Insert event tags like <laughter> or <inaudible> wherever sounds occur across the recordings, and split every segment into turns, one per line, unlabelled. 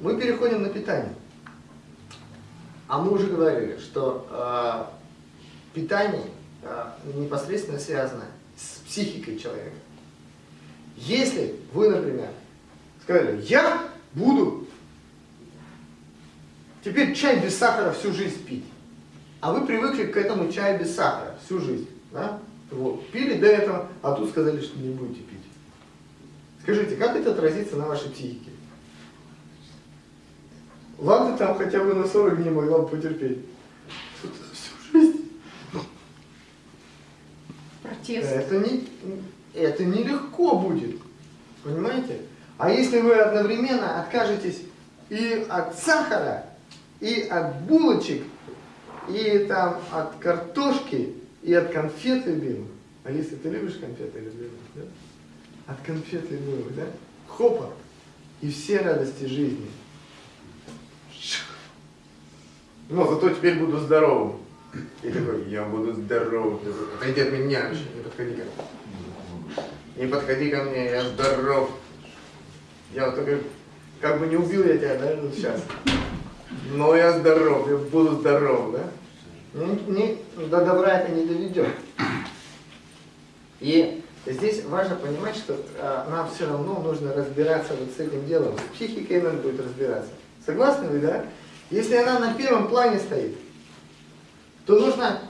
мы переходим на питание. А мы уже говорили, что э, питание э, непосредственно связано с психикой человека. Если вы, например, сказали, я буду теперь чай без сахара всю жизнь пить, а вы привыкли к этому чаю без сахара всю жизнь, да? Вот, пили до этого, а тут сказали, что не будете пить. Скажите, как это отразится на вашей психике? Ладно, там хотя бы на 40 дней могла бы потерпеть. Тут всю жизнь.
Протест.
Это, не, это нелегко будет. Понимаете? А если вы одновременно откажетесь и от сахара, и от булочек, и там от картошки, и от конфет любимых. Алиса, ты любишь конфеты любимых, да? От конфет любимых, да? Хопа. И все радости жизни. Но зато теперь буду здоровым. И <clears throat> такой, я буду здоровым. Отойди от меня вообще, не подходи ко мне. Не подходи ко мне, я здоров. Я вот только, как бы не убил я тебя, да, вот сейчас. Но я здоров, я буду здоров, да? Не, не, до добра это не доведет. И здесь важно понимать, что а, нам все равно нужно разбираться вот с этим делом. С психикой надо будет разбираться. Согласны вы, да? Если она на первом плане стоит, то нужно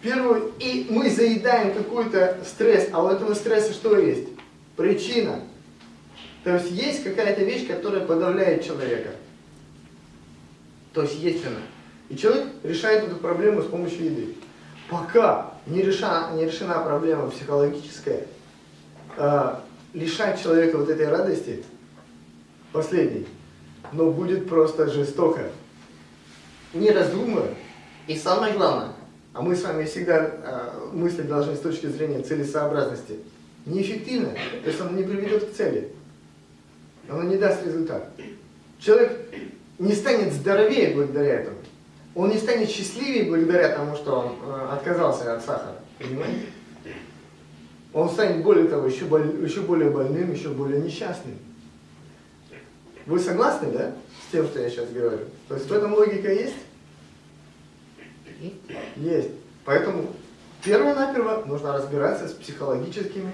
первую... И мы заедаем какой-то стресс, а у этого стресса что есть? Причина. То есть есть какая-то вещь, которая подавляет человека. То есть есть она. И человек решает эту проблему с помощью еды. Пока не решена, не решена проблема психологическая, э, лишать человека вот этой радости, последней, но будет просто жестоко. Не раздумывая. И самое главное, а мы с вами всегда э, мыслить должны с точки зрения целесообразности, неэффективно, то есть оно не приведет к цели, оно не даст результат. Человек не станет здоровее благодаря этому. Он не станет счастливее благодаря тому, что он э, отказался от сахара. Понимаете? Он станет, более того, еще, боль, еще более больным, еще более несчастным. Вы согласны, да, с тем, что я сейчас говорю? То есть в этом логика есть? Есть. Поэтому перво-наперво нужно разбираться с психологическими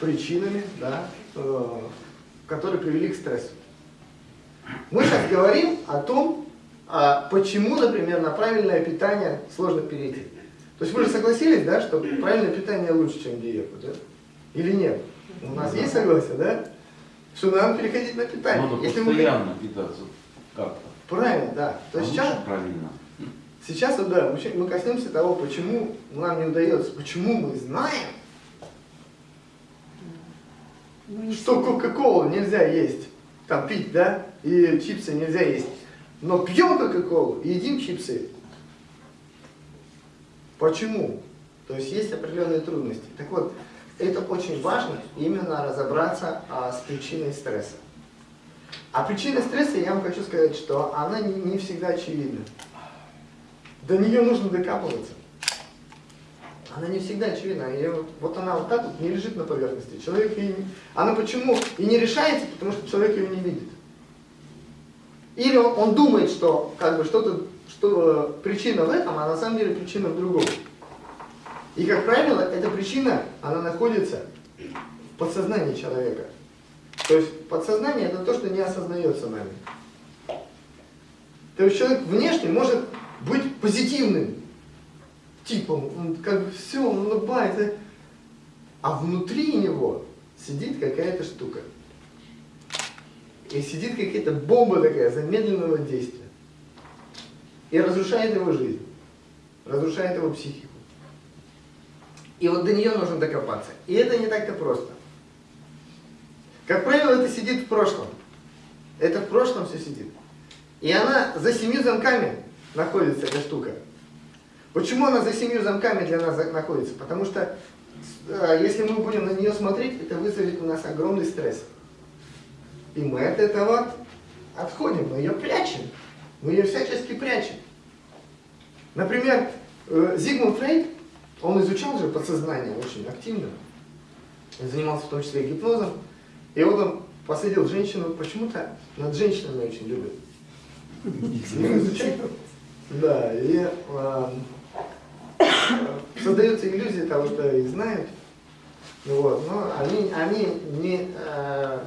причинами, да, э, которые привели к стрессу. Мы сейчас говорим о том, а почему, например, на правильное питание сложно перейти. То есть вы же согласились, да, что правильное питание лучше, чем диета, да? Или нет? У нас есть согласие, да? Что надо переходить на питание.
Надо
Если
постоянно
мы...
питаться как-то.
Правильно, да. То
А
есть сейчас,
правильно.
сейчас вот, да, мы мы коснемся того, почему нам не удается, почему мы знаем,
Ну, не
что Кока-Колу нельзя есть, там пить, да, и чипсы нельзя есть. Но пьем Кока-Колу и едим чипсы. Почему? То есть есть определенные трудности. Так вот, это очень важно именно разобраться а, с причиной стресса. А причина стресса, я вам хочу сказать, что она не, не всегда очевидна. До нее нужно докапываться. Она не всегда очевидна. И вот она вот так вот не лежит на поверхности. Человек и... Она почему и не решается, потому что человек ее не видит. Или он, он думает, что как бы что-то, что э, причина в этом, а на самом деле причина в другом. И, как правило, эта причина, она находится в подсознании человека. То есть подсознание это то, что не осознается нами. То есть человек внешне может быть позитивным типом, он как бы все, он улыбается, а внутри него сидит какая-то штука. И сидит какая-то бомба такая замедленного действия. И разрушает его жизнь, разрушает его психику. И вот до нее нужно докопаться. И это не так-то просто. Как правило, это сидит в прошлом. Это в прошлом все сидит. И она за семью замками находится, эта штука. Почему она за семью замками для нас находится? Потому что э, если мы будем на нее смотреть, это вызовет у нас огромный стресс. И мы от этого отходим, мы ее прячем. Мы ее всячески прячем. Например, э, Зигмунд Фрейд, он изучал же подсознание очень активно. Занимался в том числе и гипнозом. И вот он посадил женщину, почему-то над женщинами очень изучать. Да, и а, создается иллюзия того, что их знают, вот, но они, они не, а,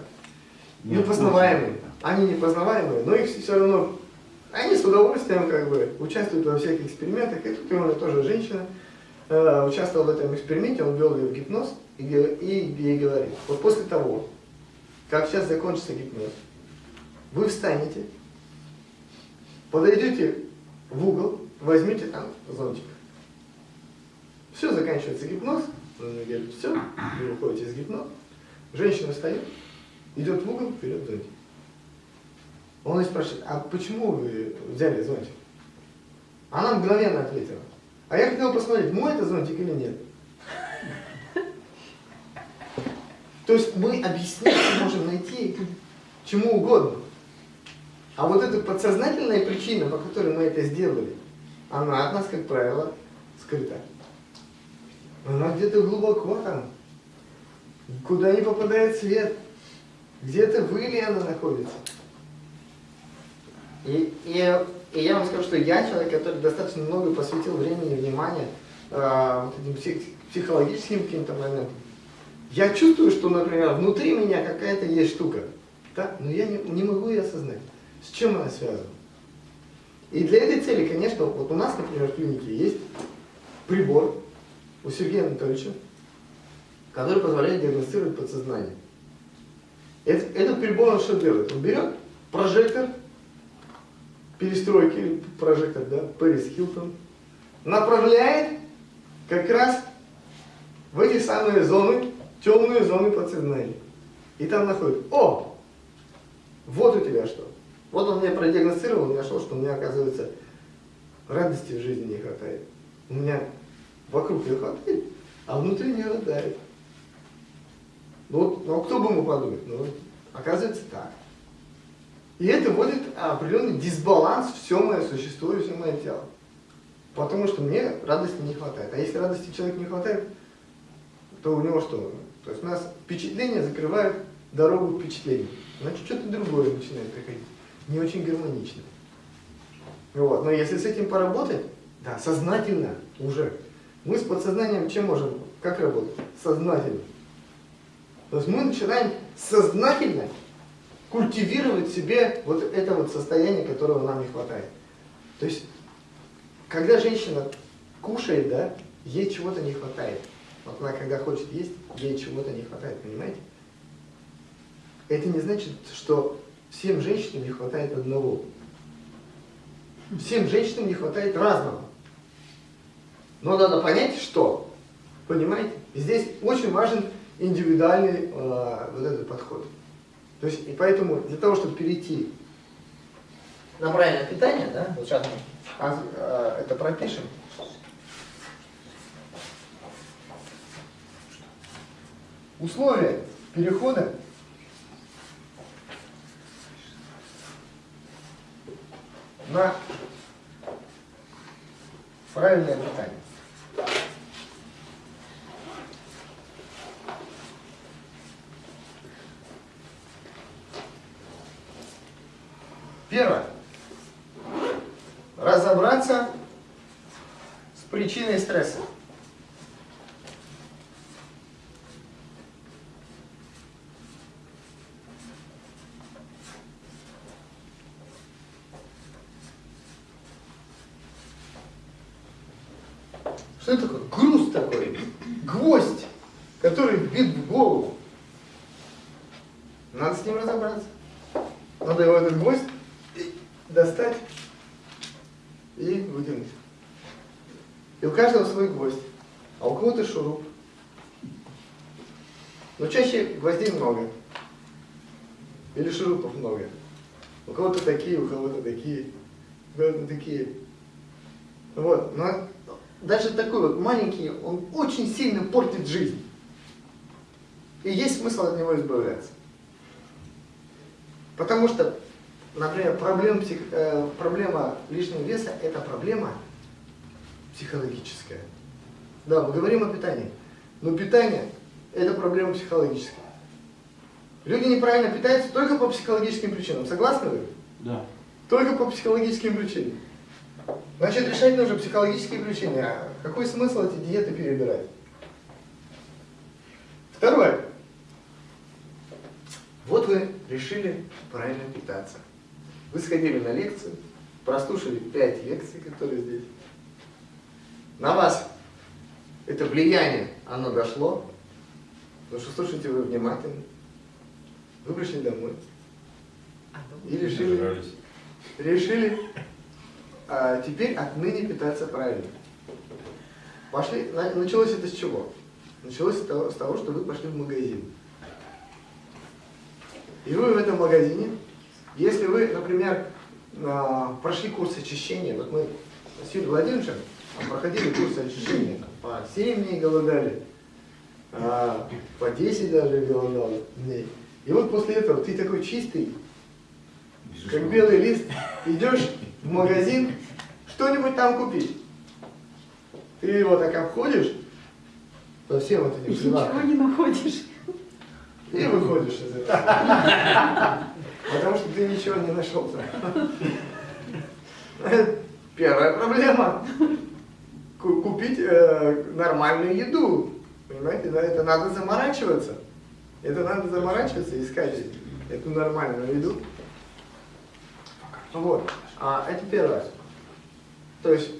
непознаваемые. Они непознаваемые, но их все равно, они с удовольствием как бы участвуют во всех экспериментах. И тут у него тоже женщина э, участвовала в этом эксперименте, он ввел ее в гипноз и, и ей говорит, вот после того, как сейчас закончится гипноз, вы встанете, подойдете в угол, возьмите там зонтик. Все, заканчивается гипноз, мне говорит, все, вы выходите из гипноза, женщина встает, идет в угол, вперед зонтик. Он ее спрашивает, а почему вы взяли зонтик? Она мгновенно ответила, а я хотел посмотреть, мой это зонтик или нет. То есть мы объяснить можем найти чему угодно. А вот эта подсознательная причина, по которой мы это сделали, она от нас, как правило, скрыта. Она где-то глубоко там, куда не попадает свет. Где-то в или она находится. И, и, и я вам скажу, что я человек, который достаточно много посвятил времени и внимания э, психологическим каким-то моментам. Я чувствую, что, например, внутри меня какая-то есть штука, да? но я не, не могу ее осознать. С чем она связана? И для этой цели, конечно, вот у нас, например, в клинике есть прибор у Сергея Анатольевича, который позволяет диагностировать подсознание. Этот прибор он что делает? Он берет прожектор, перестройки, прожектор, да, Пэрис Хилтон, направляет как раз в эти самые зоны, темные зоны подсознания. И там находит, о, вот у тебя что. Вот он меня продиагностировал, нашел, что у меня, оказывается, радости в жизни не хватает. У меня вокруг ее хватает, а внутри не хватает. Ну, вот, ну а кто бы мог подумать? Ну, оказывается так. И это вводит определенный дисбаланс в все мое существо и все мое тело. Потому что мне радости не хватает. А если радости человеку не хватает, то у него что? То есть у нас впечатления закрывают дорогу к впечатлению. Значит, что-то другое начинает приходить. Не очень гармонично. Вот. Но если с этим поработать, да, сознательно уже. Мы с подсознанием чем можем? Как работать? Сознательно. То есть мы начинаем сознательно культивировать себе вот это вот состояние, которого нам не хватает. То есть, когда женщина кушает, да, ей чего-то не хватает. Вот она когда хочет есть, ей чего-то не хватает, понимаете? Это не значит, что всем женщинам не хватает одного. Всем женщинам не хватает разного. Но надо понять, что. Понимаете? Здесь очень важен индивидуальный э, вот этот подход. То есть, и поэтому для того, чтобы перейти на правильное питание, да, вот сейчас мы а, э, это пропишем. Условия перехода на правильное питание. Первое. Разобраться с причиной стресса. Что это такое? Груз такой, гвоздь, который вбит в голову. Надо с ним разобраться. Надо его этот гвоздь достать и вытянуть. И у каждого свой гвоздь, а у кого-то шуруп. Но чаще гвоздей много. Или шурупов много. У кого-то такие, у кого-то такие, у кого-то такие. Вот. Но даже такой вот маленький, он очень сильно портит жизнь. И есть смысл от него избавляться. Потому что, например, проблем, псих, э, проблема лишнего веса – это проблема психологическая. Да, мы говорим о питании, но питание – это проблема психологическая. Люди неправильно питаются только по психологическим причинам. Согласны вы?
Да.
Только по психологическим причинам. Значит, решать нужно психологические причины. А какой смысл эти диеты перебирать? Второе. Вот вы решили правильно питаться. Вы сходили на лекцию, прослушали 5 лекций, которые здесь. На вас это влияние, оно дошло, потому что слушаете вы внимательно. Вы пришли домой и решили,
Нажрались.
решили а, теперь отныне питаться правильно. Пошли, на- началось это с чего? Началось с того, с того, что вы пошли в магазин. И вы в этом магазине, если вы, например, а, прошли курс очищения, вот мы с Юрием Владимировичем проходили курс очищения, по 7 дней голодали, а, по 10 даже голодал дней. И вот после этого ты такой чистый, как белый лист, идешь в магазин, что-нибудь там купить. Ты его так обходишь по всем вот этим
Ничего не находишь.
и выходишь из этого. <laughs> Потому что ты ничего не нашел там. Первая проблема. Ку- Купить э, нормальную еду. Понимаете, да, это надо заморачиваться. Это надо заморачиваться, искать эту нормальную еду. Вот. А это первое. То есть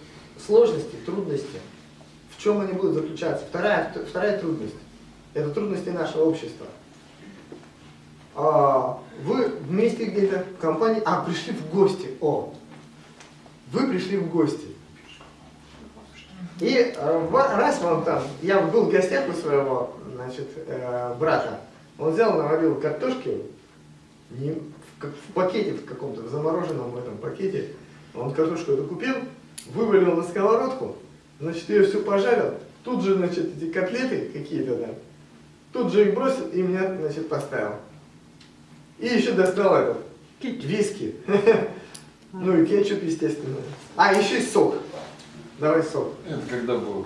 сложности, трудности. В чем они будут заключаться? Вторая, вторая трудность. Это трудности нашего общества. А, вы вместе где-то в компании, а, пришли в гости. О, вы пришли в гости. И э, раз вам там, я был в гостях у своего значит, э, брата, он взял, наварил картошки не, в, в пакете в каком-то, в замороженном этом пакете, он картошку эту купил, вывалил на сковородку, значит, ее все пожарил, тут же, значит, эти котлеты какие-то, да, тут же их бросил и меня, значит, поставил. И еще достал этот, виски. <laughs> Ну и кетчуп, естественно. А, еще и сок. Давай сок.
Это когда был?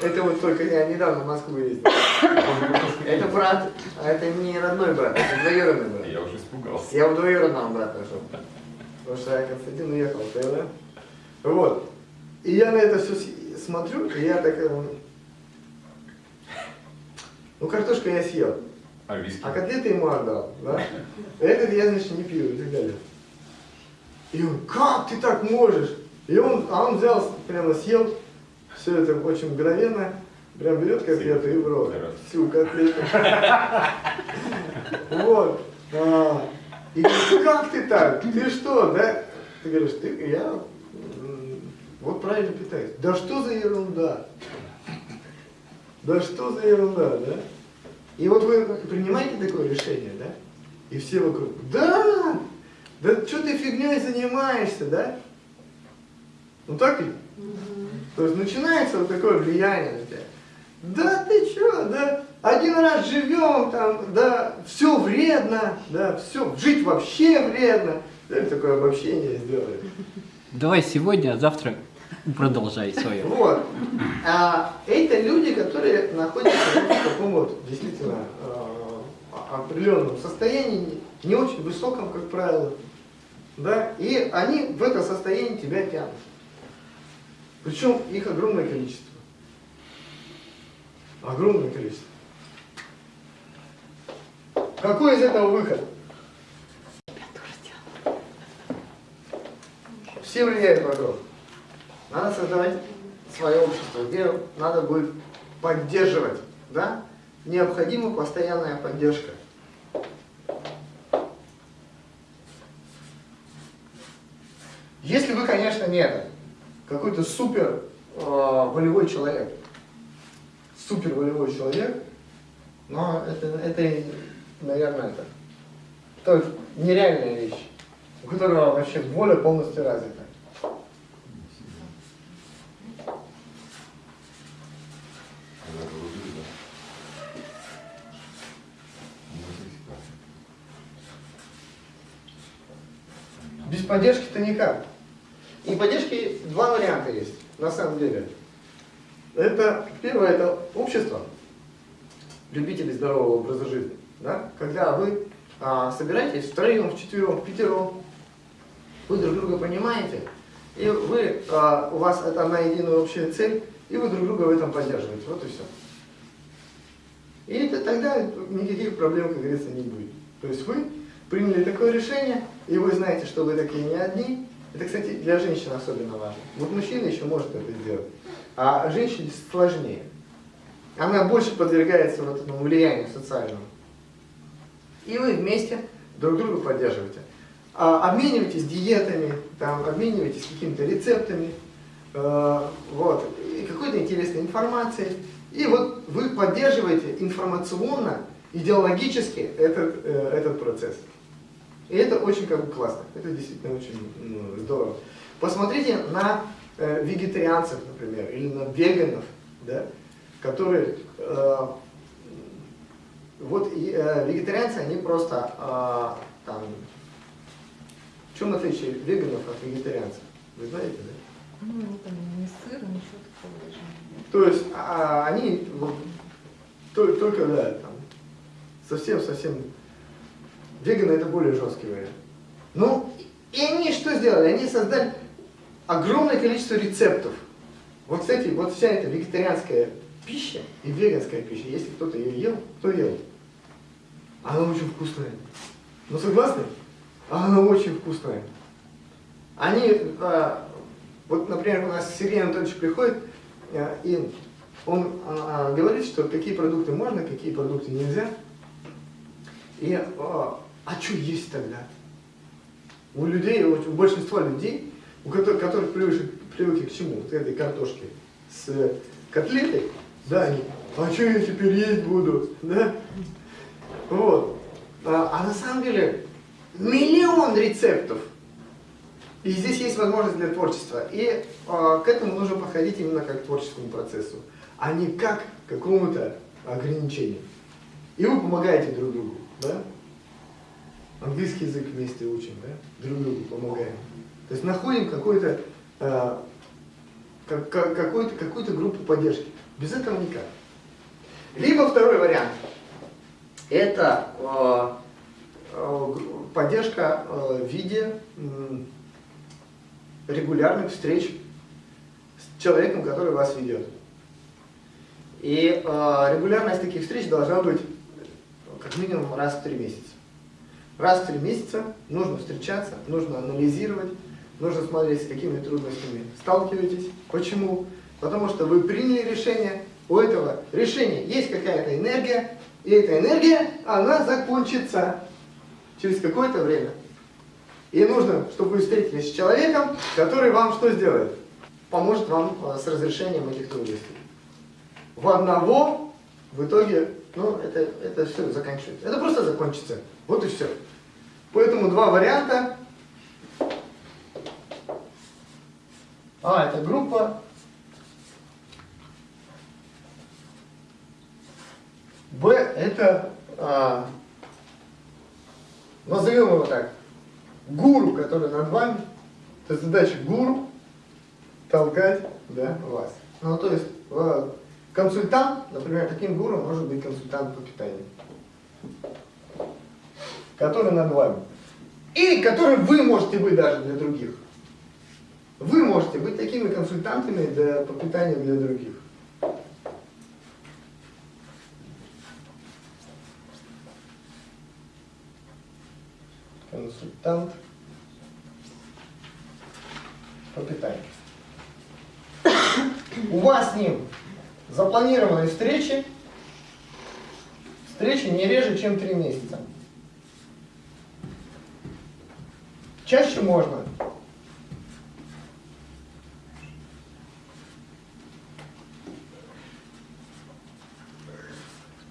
Это вот только я недавно в Москву ездил. <coughs> Это брат, а это не родной брат, это двоюродный брат.
Я уже испугался.
Я у двоюродного брата нашел. Потому что я Константин уехал в Таиланд. Вот. И я на это все смотрю, и я так... э, Ну, картошку я съел.
А виски?
А котлеты ему отдал, да? <laughs> Этот я, значит, не пью и так далее. И он, как ты так можешь? И он, а он взял, прямо съел, все это очень мгновенно, прям берет котлету и в рот. Всю котлету. <laughs> Вот. А, И как ты так? Ты что, да? Ты говоришь, ты, я вот правильно питаюсь. Да что за ерунда? Да что за ерунда, да? И вот вы принимаете такое решение, да? И все вокруг, да, да что ты фигней занимаешься, да? Ну так ли? То есть начинается вот такое влияние на тебя. Да ты что, да, один раз живем, там, да, все вредно, да, все, жить вообще вредно. Да, такое обобщение сделали.
Давай сегодня, а завтра продолжай свое.
Вот. А это люди, которые находятся в таком вот действительно э, определенном состоянии, не очень высоком, как правило. Да? И они в это состояние тебя тянут. Причем их огромное количество. Огромное количество. Какой из этого выход? Все влияют вокруг. Надо создавать свое общество, где надо будет поддерживать, да? Необходима постоянная поддержка. Если вы, конечно, не какой-то супер э, волевой человек, супер волевой человек, но это, это наверное, это, это нереальная вещь, у которого вообще воля полностью развита. Никак. И поддержки два варианта есть, на самом деле. Это, первое, это общество, любители здорового образа жизни. да? когда вы а, собираетесь втроем, вчетвером, впятером, вы друг друга понимаете, и вы, а, у вас это одна единая общая цель, и вы друг друга в этом поддерживаете. Вот и все. И это тогда никаких проблем, как говорится, не будет. То есть вы приняли такое решение, и вы знаете, что вы такие не одни. Это, кстати, для женщин особенно важно. Вот мужчина еще может это сделать, а женщине сложнее. Она больше подвергается вот этому влиянию социальному. И вы вместе друг друга поддерживаете. А, обменивайтесь диетами, там, обменивайтесь какими-то рецептами, э, вот, какой-то интересной информацией. И вот вы поддерживаете информационно, идеологически этот, э, этот процесс. И это очень как бы классно. Это действительно очень ну, здорово. Посмотрите на э, вегетарианцев, например, или на веганов, да, которые э, вот э, вегетарианцы, они просто э, там. В чем отличие веганов от вегетарианцев? Вы знаете, да?
Ну, не там ни сыр, ничего такого даже.
То есть а, они вот, то- только, да, там, совсем-совсем, веганы это более жесткий вариант. Ну, и они что сделали? Они создали огромное количество рецептов. Вот, кстати, вот вся эта вегетарианская пища и веганская пища, если кто-то ее ел, кто ел? Она очень вкусная. Ну, согласны? Она очень вкусная. Они, а, вот, например, у нас Сергей Анатольевич приходит, а, и он а, говорит, что какие продукты можно, какие продукты нельзя. И, а, а что есть тогда? У людей, у большинства людей, у которых, которых привыкли, привыкли к чему? Вот этой картошке с котлетой, да, они, а что я теперь есть буду, да? Вот. А, а на самом деле миллион рецептов. И здесь есть возможность для творчества. И а, к этому нужно подходить именно как к творческому процессу, а не как к какому-то ограничению. И вы помогаете друг другу, да? Английский язык вместе учим, да? Друг другу помогаем. То есть находим какой-то, а, как- как- какой-то, какую-то группу поддержки. Без этого никак. Либо второй вариант. Это э, э, поддержка э, в виде м, регулярных встреч с человеком, который вас ведет. И э, регулярность таких встреч должна быть э, как минимум раз в три месяца. Раз в три месяца нужно встречаться, нужно анализировать, нужно смотреть, с какими трудностями сталкиваетесь. Почему? Потому что вы приняли решение, у этого решения есть какая-то энергия, и эта энергия, она закончится через какое-то время. И нужно, чтобы вы встретились с человеком, который вам что сделает? Поможет вам э, с разрешением этих трудностей. В одного в итоге, ну, это, это все заканчивается. Это просто закончится. Вот и все. Поэтому два варианта. А, это группа. Б это, а, назовем его так, гуру, который над вами. Это задача гуру толкать да, вас. Ну, то есть э, консультант, например, таким гуру может быть консультант по питанию, который над вами. И который вы можете быть даже для других. Вы можете быть такими консультантами для, по питанию для других. Консультант по питанию. У вас с ним запланированы встречи, встречи не реже, чем три месяца. Чаще можно.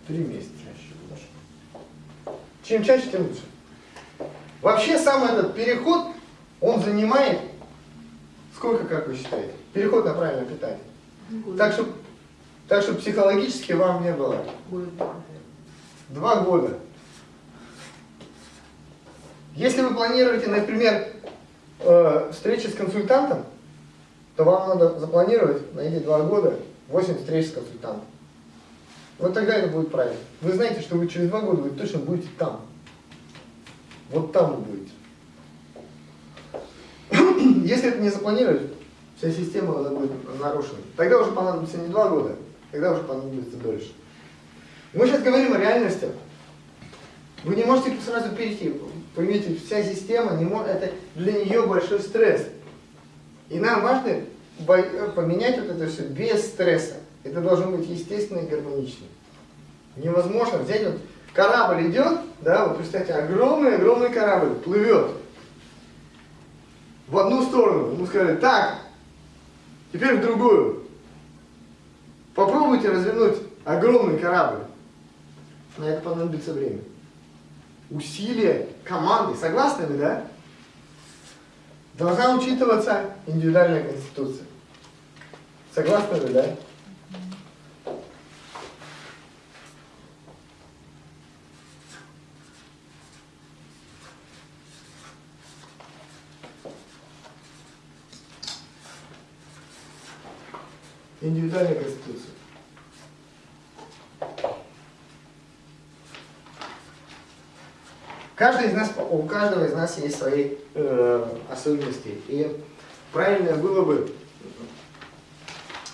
Три месяца чаще лучше. Чем чаще, тем лучше. Вообще сам этот переход, он занимает, сколько, как вы считаете? Переход на правильное питание.
Год.
Так что, так что психологически вам не было.
Год.
Два года. Если вы планируете, например, э, встречи с консультантом, то вам надо запланировать на эти два года 8 встреч с консультантом. Вот тогда это будет правильно. Вы знаете, что вы через два года вы точно будете там. Вот там вы будете. <clears throat> Если это не запланировать, вся система будет нарушена. Тогда уже понадобится не два года, тогда уже понадобится дольше. Мы сейчас говорим о реальности. Вы не можете сразу перейти. Поймите, вся система, не может, это для нее большой стресс. И нам важно поменять вот это все без стресса. Это должно быть естественно и гармонично. Невозможно взять вот корабль идет, да, вот представьте, огромный-огромный корабль плывет в одну сторону. Ему сказали, так, теперь в другую. Попробуйте развернуть огромный корабль. На это понадобится время. Усилия команды, согласны вы, да? Должна учитываться индивидуальная конституция. Согласны вы, да? Индивидуальная конституция. Каждый из нас, у каждого из нас есть свои э, особенности. И правильно было бы,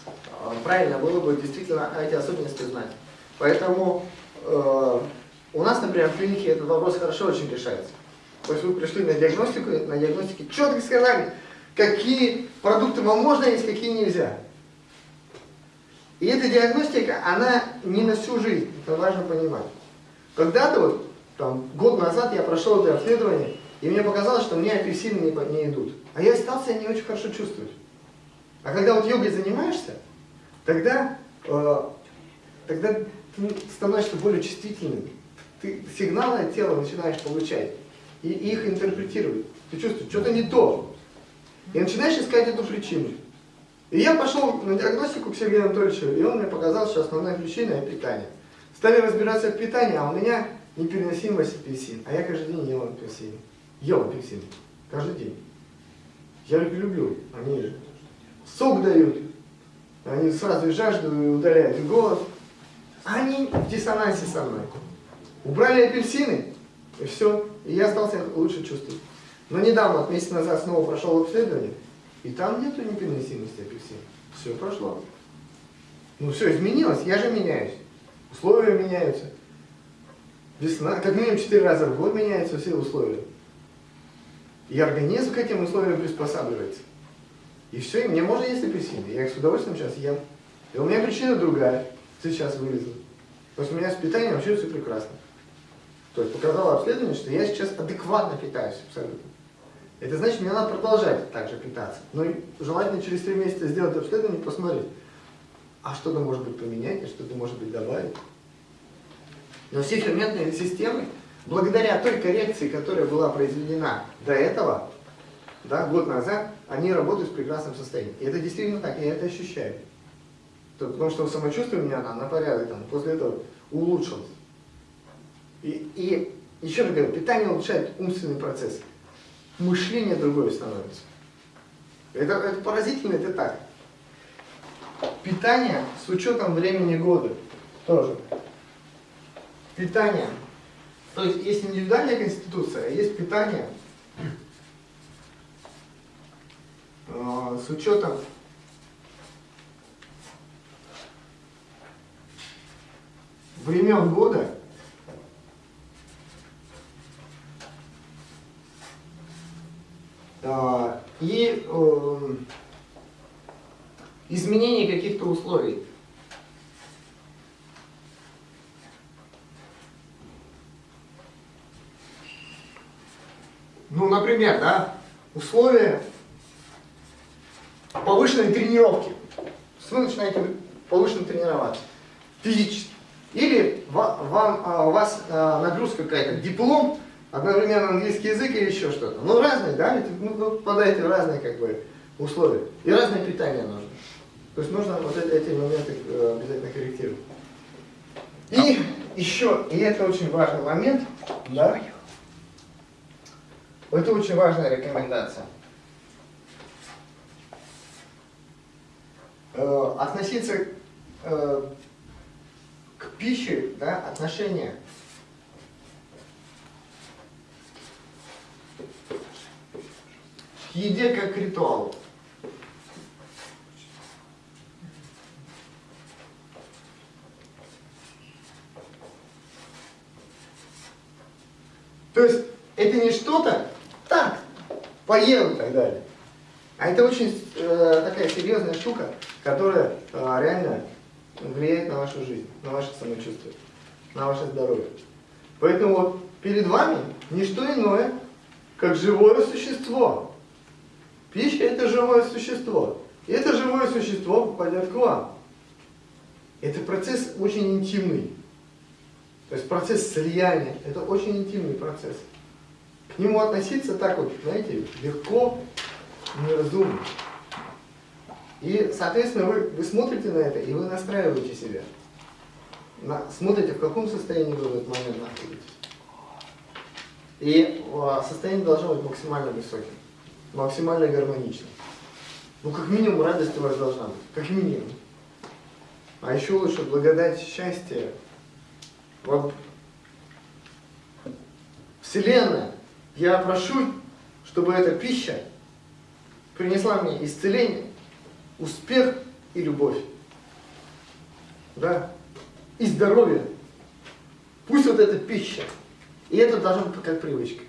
э, правильно было бы действительно эти особенности знать. Поэтому э, у нас, например, в клинике этот вопрос хорошо очень решается. То есть вы пришли на диагностику, на диагностике четко сказали, какие продукты вам можно есть, какие нельзя. И эта диагностика, она не на всю жизнь, это важно понимать. Когда-то вот, там, год назад я прошел это обследование, и мне показалось, что мне апельсины не, не идут. А я стал себя не очень хорошо чувствовать. А когда вот йогой занимаешься, тогда, э, тогда ты становишься более чувствительным. Ты сигналы от тела начинаешь получать и их интерпретировать. Ты чувствуешь, что-то не то. И начинаешь искать эту причину. И я пошел на диагностику к Сергею Анатольевичу, и он мне показал, что основная причина – питание. Стали разбираться в питании, а у меня непереносимость апельсин. А я каждый день ел апельсин. Ел апельсин. Каждый день. Я их люблю. Они сок дают. Они сразу и жажду и удаляют голод. Они в диссонансе со мной. Убрали апельсины, и все. И я стал себя лучше чувствовать. Но недавно, месяц назад, снова прошел обследование, и там нету непереносимости апельсин. Все прошло. Ну все, изменилось, я же меняюсь. Условия меняются. Весна, как минимум 4 раза в год меняются все условия. И организм к этим условиям приспосабливается. И все, и мне можно есть апельсины. Я их с удовольствием сейчас ем. И у меня причина другая. Сейчас вылезла. Потому что у меня с питанием вообще все прекрасно. То есть показало обследование, что я сейчас адекватно питаюсь абсолютно. Это значит, мне надо продолжать так же питаться. Но и желательно через три месяца сделать обследование и посмотреть, а что-то может быть поменять, а что-то может быть добавить. Но все ферментные системы, благодаря той коррекции, которая была произведена до этого, да, год назад, они работают в прекрасном состоянии. И это действительно так, я это ощущаю. То- Потому что самочувствие у меня на, на порядок там, после этого улучшилось. И, и еще раз говорю, питание улучшает умственный процесс. Мышление другое становится. Это, это поразительно, это так. Питание с учетом времени года тоже. Питание. То есть есть индивидуальная конституция, а есть питание э, с учетом времен года э, и э, изменение каких-то условий. Ну, например, да, условия повышенной тренировки. Вы начинаете повышенно тренироваться физически. Или ва- вам, а, у вас а, нагрузка какая-то, диплом, одновременно английский язык или еще что-то. Ну, разные, да, ведь ну, вы попадаете в разные как бы, условия. И разное питание нужно. То есть нужно вот эти, эти моменты э, обязательно корректировать. И еще, и это очень важный момент, да, это очень важная рекомендация. Э, относиться э, к пищи, да, отношение. К еде как к ритуалу. То есть это не что-то поел и так далее. А это очень э, такая серьезная штука, которая э, реально влияет на вашу жизнь, на ваше самочувствие, на ваше здоровье. Поэтому вот перед вами не что иное, как живое существо. Пища это живое существо. И это живое существо попадет к вам. Это процесс очень интимный. То есть процесс слияния, это очень интимный процесс. К нему относиться так вот, знаете, легко, неразумно. И, соответственно, вы, вы смотрите на это, и вы настраиваете себя. На, смотрите, в каком состоянии вы в этот момент находитесь. И а, состояние должно быть максимально высоким, максимально гармоничным. Ну, как минимум, радость у вас должна быть, как минимум. А еще лучше благодать счастья. Вот Вселенная, я прошу, чтобы эта пища принесла мне исцеление, успех и любовь. Да? И здоровье. Пусть вот эта пища. И это должно быть как привычка.